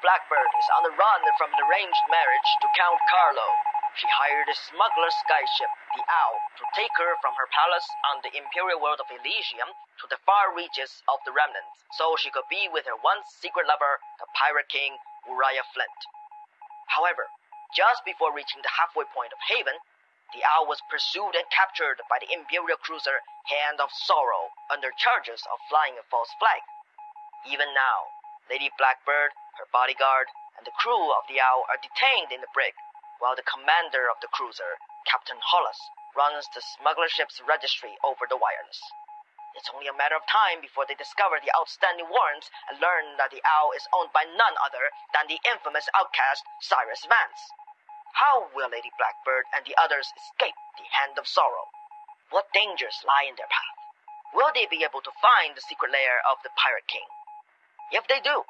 Blackbird is on the run from an arranged marriage to Count Carlowe. She hired a smuggler skyship, the Owl, to take her from her palace on the imperial world of Elysium to the far reaches of the Remnant, so she could be with her once secret lover, the pirate king Uriah Flint. However, just before reaching the halfway point of Haven, the Owl was pursued and captured by the imperial cruiser Hand of Sorrow under charges of flying a false flag. Even now, Lady Blackbird, her bodyguard, and the crew of the Owl are detained in the brig while the commander of the cruiser, Captain Hollas, runs the smuggler ship's registry over the wireless. It's only a matter of time before they discover the outstanding warrants and learn that the owl is owned by none other than the infamous outcast Cyrus Vance. How will Lady Blackbird and the others escape the hand of sorrow? What dangers lie in their path? Will they be able to find the secret lair of the Pirate King? If they do,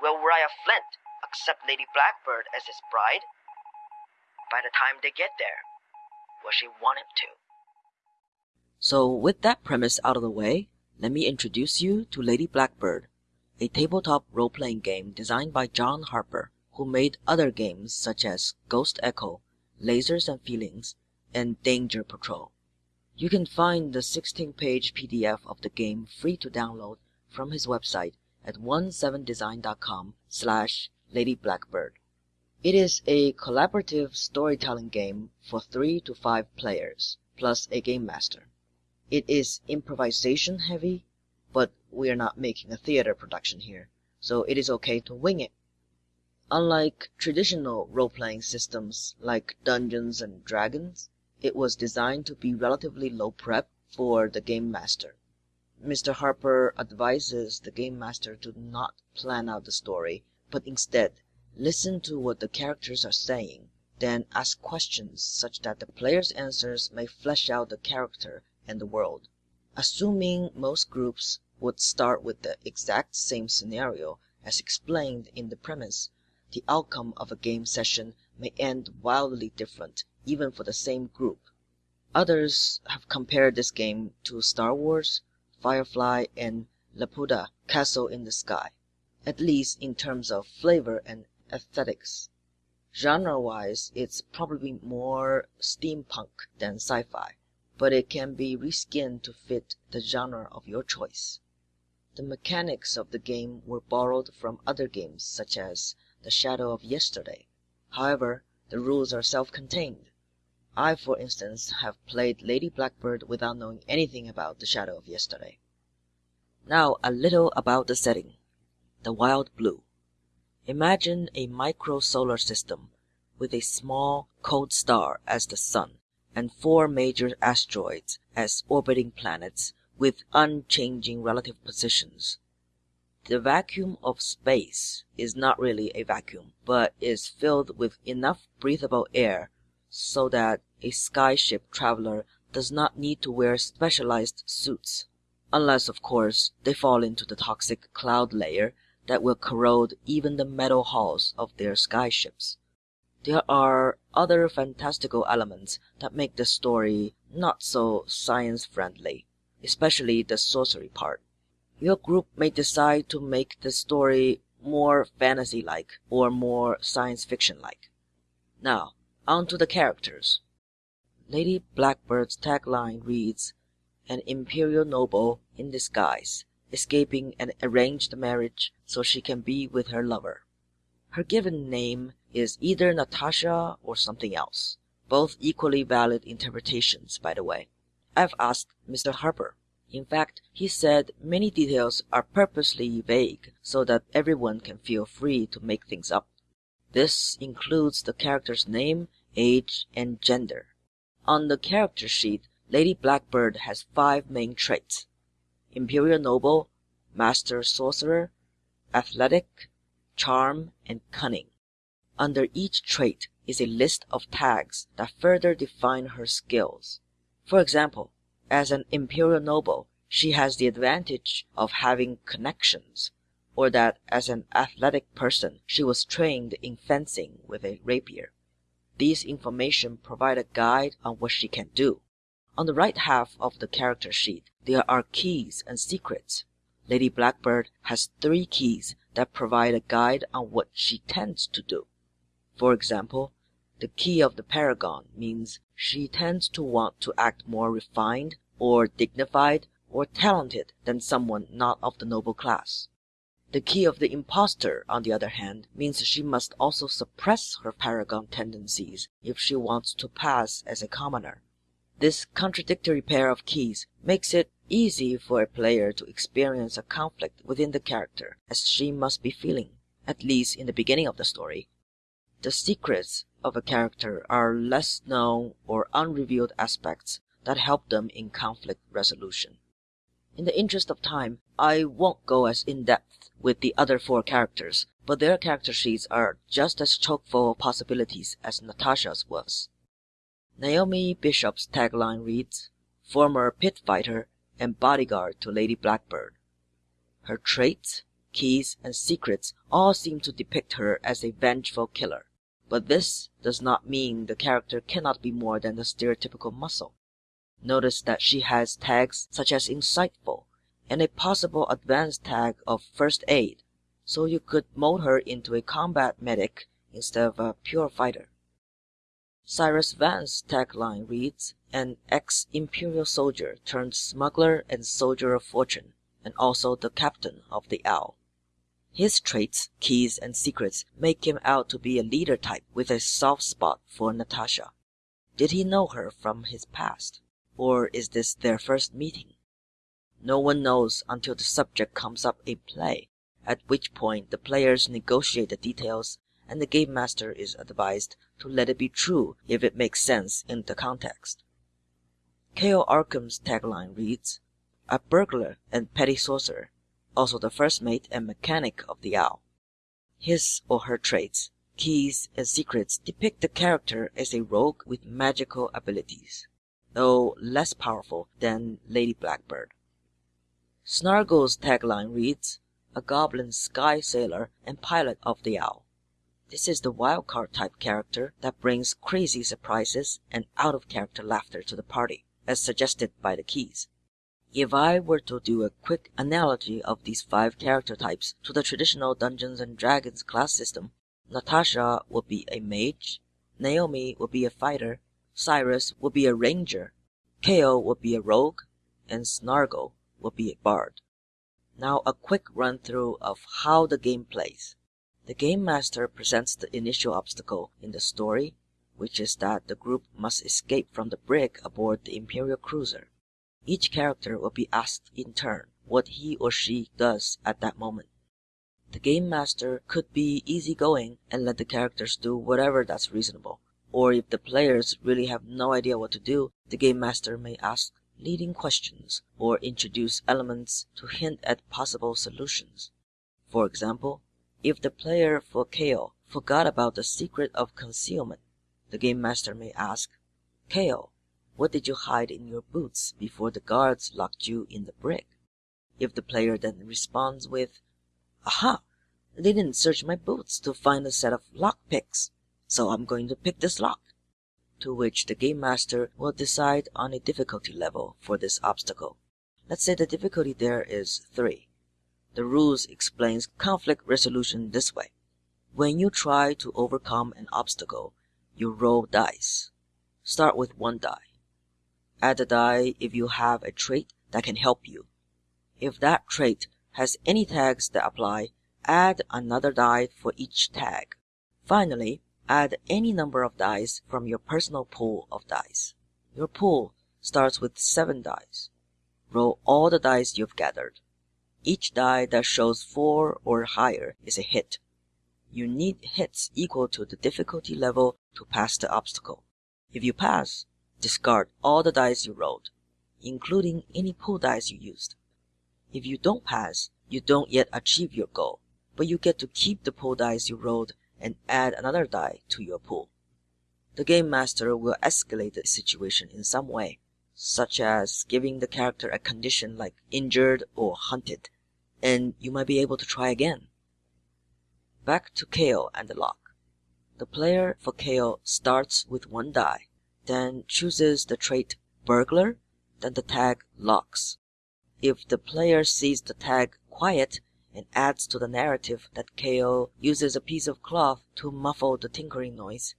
will Uriah Flint accept Lady Blackbird as his bride? by the time they get there, will she want him to? So, with that premise out of the way, let me introduce you to Lady Blackbird, a tabletop role playing game designed by John Harper, who made other games such as Ghost Echo, Lasers and Feelings, and Danger Patrol. You can find the 16 page PDF of the game free to download from his website at 17design.com slash ladyblackbird. It is a collaborative storytelling game for three to five players, plus a game master. It is improvisation heavy, but we are not making a theater production here, so it is okay to wing it. Unlike traditional role-playing systems like Dungeons and Dragons, it was designed to be relatively low prep for the game master. Mr. Harper advises the game master to not plan out the story, but instead Listen to what the characters are saying, then ask questions such that the player's answers may flesh out the character and the world. Assuming most groups would start with the exact same scenario as explained in the premise, the outcome of a game session may end wildly different even for the same group. Others have compared this game to Star Wars, Firefly, and Laputa Castle in the Sky, at least in terms of flavor and aesthetics. Genre-wise, it's probably more steampunk than sci-fi, but it can be reskinned to fit the genre of your choice. The mechanics of the game were borrowed from other games such as The Shadow of Yesterday. However, the rules are self-contained. I, for instance, have played Lady Blackbird without knowing anything about The Shadow of Yesterday. Now a little about the setting. The Wild Blue. Imagine a micro solar system with a small, cold star as the sun and four major asteroids as orbiting planets with unchanging relative positions. The vacuum of space is not really a vacuum, but is filled with enough breathable air so that a skyship traveler does not need to wear specialized suits, unless, of course, they fall into the toxic cloud layer that will corrode even the metal hulls of their skyships. There are other fantastical elements that make the story not so science friendly, especially the sorcery part. Your group may decide to make the story more fantasy like or more science fiction like. Now, on to the characters. Lady Blackbird's tagline reads An Imperial Noble in Disguise escaping an arranged marriage so she can be with her lover. Her given name is either Natasha or something else. Both equally valid interpretations, by the way. I've asked Mr. Harper. In fact, he said many details are purposely vague so that everyone can feel free to make things up. This includes the character's name, age, and gender. On the character sheet, Lady Blackbird has five main traits. Imperial Noble, Master Sorcerer, Athletic, Charm, and Cunning. Under each trait is a list of tags that further define her skills. For example, as an Imperial Noble, she has the advantage of having connections, or that as an athletic person she was trained in fencing with a rapier. These information provide a guide on what she can do. On the right half of the character sheet there are keys and secrets. Lady Blackbird has three keys that provide a guide on what she tends to do. For example, the key of the paragon means she tends to want to act more refined or dignified or talented than someone not of the noble class. The key of the impostor, on the other hand, means she must also suppress her paragon tendencies if she wants to pass as a commoner. This contradictory pair of keys makes it easy for a player to experience a conflict within the character as she must be feeling, at least in the beginning of the story. The secrets of a character are less known or unrevealed aspects that help them in conflict resolution. In the interest of time, I won't go as in depth with the other four characters, but their character sheets are just as chock full of possibilities as Natasha's was. Naomi Bishop's tagline reads, Former pit fighter and bodyguard to Lady Blackbird. Her traits, keys, and secrets all seem to depict her as a vengeful killer. But this does not mean the character cannot be more than the stereotypical muscle. Notice that she has tags such as insightful and a possible advanced tag of first aid, so you could mold her into a combat medic instead of a pure fighter. Cyrus Vance's tagline reads, an ex-imperial soldier turned smuggler and soldier of fortune, and also the captain of the Owl. His traits, keys, and secrets make him out to be a leader type with a soft spot for Natasha. Did he know her from his past? Or is this their first meeting? No one knows until the subject comes up in play, at which point the players negotiate the details and the game master is advised to let it be true if it makes sense in the context. K.O. Arkam's tagline reads, A burglar and petty sorcerer, also the first mate and mechanic of the owl. His or her traits, keys, and secrets depict the character as a rogue with magical abilities though less powerful than Lady Blackbird. Snargle's tagline reads, A goblin sky sailor and pilot of the owl. This is the wildcard type character that brings crazy surprises and out of character laughter to the party, as suggested by the keys. If I were to do a quick analogy of these five character types to the traditional Dungeons and Dragons class system, Natasha would be a mage, Naomi would be a fighter, Cyrus would be a ranger, K.O. would be a rogue, and Snargle would be a bard. Now a quick run through of how the game plays. The game master presents the initial obstacle in the story, which is that the group must escape from the brig aboard the Imperial cruiser. Each character will be asked in turn what he or she does at that moment. The game master could be easygoing and let the characters do whatever that's reasonable or if the players really have no idea what to do, the game master may ask leading questions or introduce elements to hint at possible solutions. For example, if the player for K.O. forgot about the secret of concealment, the game master may ask, K.O., what did you hide in your boots before the guards locked you in the brig? If the player then responds with, Aha! They didn't search my boots to find a set of lock picks so I'm going to pick this lock. To which the game master will decide on a difficulty level for this obstacle. Let's say the difficulty there is 3. The rules explains conflict resolution this way. When you try to overcome an obstacle, you roll dice. Start with one die. Add a die if you have a trait that can help you. If that trait has any tags that apply, add another die for each tag. Finally, Add any number of dice from your personal pool of dice. Your pool starts with seven dice. Roll all the dice you've gathered. Each die that shows four or higher is a hit. You need hits equal to the difficulty level to pass the obstacle. If you pass, discard all the dice you rolled, including any pool dice you used. If you don't pass, you don't yet achieve your goal, but you get to keep the pool dice you rolled and add another die to your pool. The game master will escalate the situation in some way, such as giving the character a condition like injured or hunted, and you might be able to try again. Back to K.O. and the lock. The player for K.O. starts with one die, then chooses the trait burglar, then the tag locks. If the player sees the tag quiet, and adds to the narrative that KO uses a piece of cloth to muffle the tinkering noise.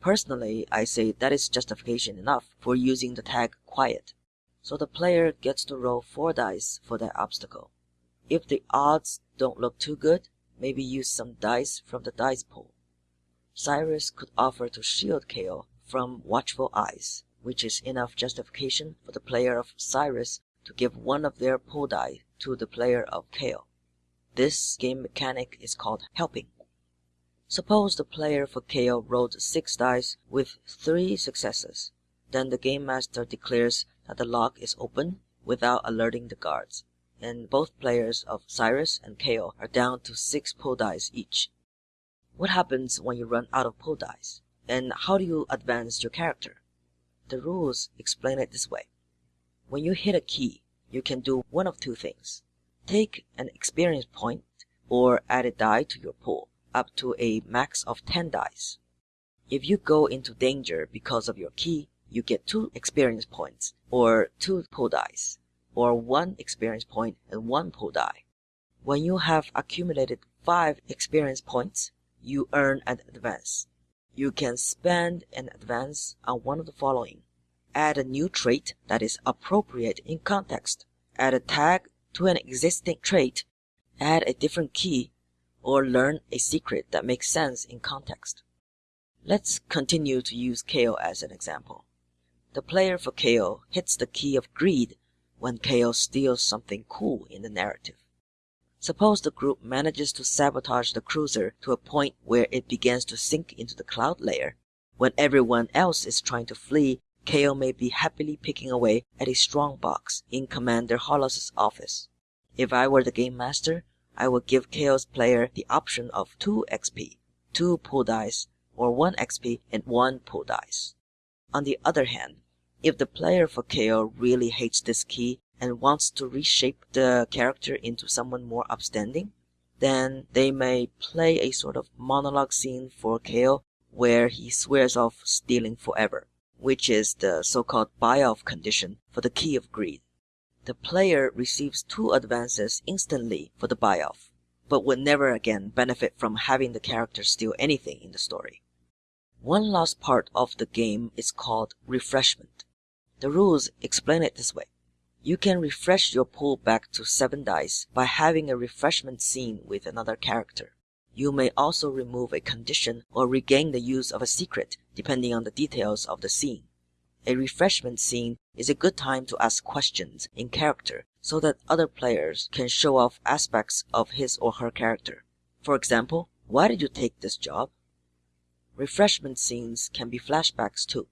Personally, I say that is justification enough for using the tag quiet. So the player gets to roll 4 dice for that obstacle. If the odds don't look too good, maybe use some dice from the dice pool. Cyrus could offer to shield KO from watchful eyes, which is enough justification for the player of Cyrus to give one of their pull die to the player of KO. This game mechanic is called helping. Suppose the player for KO rolled 6 dice with 3 successes. Then the game master declares that the lock is open without alerting the guards, and both players of Cyrus and KO are down to 6 pull dice each. What happens when you run out of pull dice? And how do you advance your character? The rules explain it this way. When you hit a key, you can do one of two things. Take an experience point or add a die to your pool up to a max of 10 dice. If you go into danger because of your key, you get 2 experience points or 2 pull dice or 1 experience point and 1 pull die. When you have accumulated 5 experience points, you earn an advance. You can spend an advance on one of the following. Add a new trait that is appropriate in context. Add a tag to an existing trait. Add a different key or learn a secret that makes sense in context. Let's continue to use KO as an example. The player for KO hits the key of greed when KO steals something cool in the narrative. Suppose the group manages to sabotage the cruiser to a point where it begins to sink into the cloud layer. When everyone else is trying to flee, KO may be happily picking away at a strong box in Commander Hollas's office. If I were the game master, I would give KO's player the option of 2 XP, 2 pull dice, or 1 XP and 1 pull dice. On the other hand, if the player for KO really hates this key and wants to reshape the character into someone more upstanding, then they may play a sort of monologue scene for KO where he swears off stealing forever, which is the so-called buy-off condition for the key of greed. The player receives two advances instantly for the buy-off, but would never again benefit from having the character steal anything in the story. One last part of the game is called refreshment. The rules explain it this way. You can refresh your pool back to 7 dice by having a refreshment scene with another character. You may also remove a condition or regain the use of a secret depending on the details of the scene. A refreshment scene is a good time to ask questions in character so that other players can show off aspects of his or her character. For example, why did you take this job? Refreshment scenes can be flashbacks too.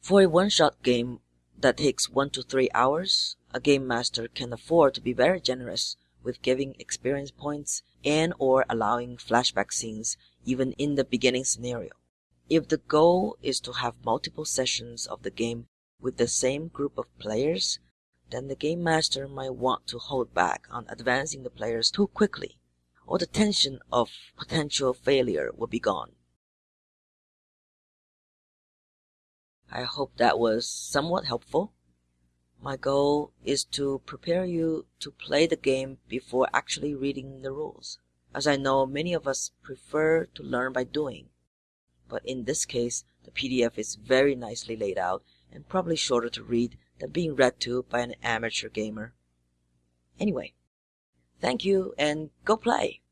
For a one-shot game that takes one to three hours, a game master can afford to be very generous with giving experience points and or allowing flashback scenes even in the beginning scenario. If the goal is to have multiple sessions of the game with the same group of players, then the game master might want to hold back on advancing the players too quickly, or the tension of potential failure will be gone. I hope that was somewhat helpful. My goal is to prepare you to play the game before actually reading the rules, as I know many of us prefer to learn by doing. But in this case, the PDF is very nicely laid out and probably shorter to read than being read to by an amateur gamer. Anyway, thank you and go play!